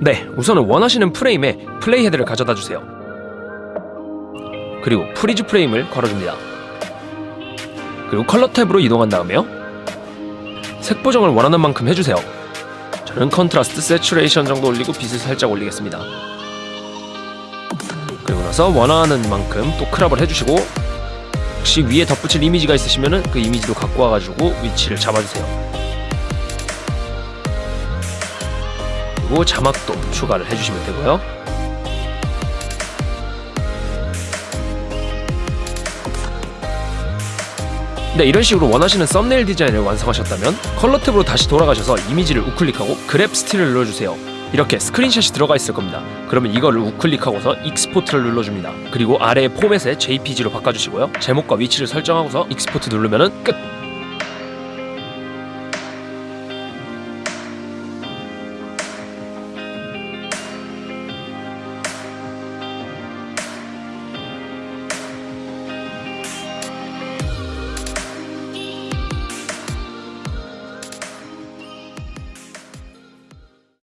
네, 우선은 원하시는 프레임에 play head를 가져다 주세요. 그리고 freeze frame을 걸어줍니다. 그리고 컬러 탭으로 이동한 다음에요. 색 보정을 원하는 만큼 해주세요. 저는 contrast, saturation 정도 올리고 빛을 살짝 올리겠습니다. 그리고 나서 원하는 만큼 또 crop을 해주시고 혹시 위에 덧붙일 이미지가 있으시면 그 이미지도 갖고 와가지고 위치를 잡아주세요. 그리고 자막도 추가를 해주시면 되고요. 네, 이런 식으로 원하시는 썸네일 디자인을 완성하셨다면 컬러 탭으로 다시 돌아가셔서 이미지를 우클릭하고 grab still을 눌러주세요. 이렇게 screenshot이 들어가 있을 겁니다. 그러면 이거를 우클릭하고서 export를 눌러줍니다. 그리고 아래의 포맷에 JPG로 바꿔주시고요. 제목과 위치를 설정하고서 export 누르면 끝!